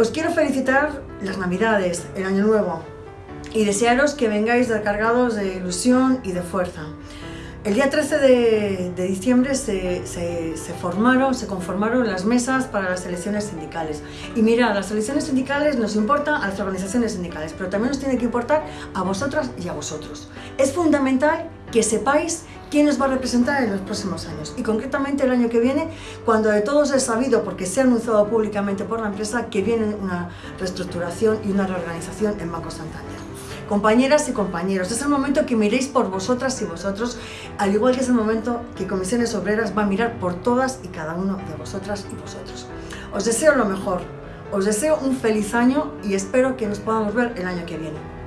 Os quiero felicitar las Navidades, el Año Nuevo y desearos que vengáis recargados de ilusión y de fuerza. El día 13 de, diciembre se, formaron, se conformaron las mesas para las elecciones sindicales. Y mira, las elecciones sindicales nos importan a las organizaciones sindicales, pero también nos tiene que importar a vosotras y a vosotros. Es fundamental que sepáis quién os va a representar en los próximos años. Y concretamente el año que viene, cuando de todos es sabido, porque se ha anunciado públicamente por la empresa, que viene una reestructuración y una reorganización en Banco Santander. Compañeras y compañeros, es el momento que miréis por vosotras y vosotros, al igual que es el momento que Comisiones Obreras va a mirar por todas y cada uno de vosotras y vosotros. Os deseo lo mejor, os deseo un feliz año y espero que nos podamos ver el año que viene.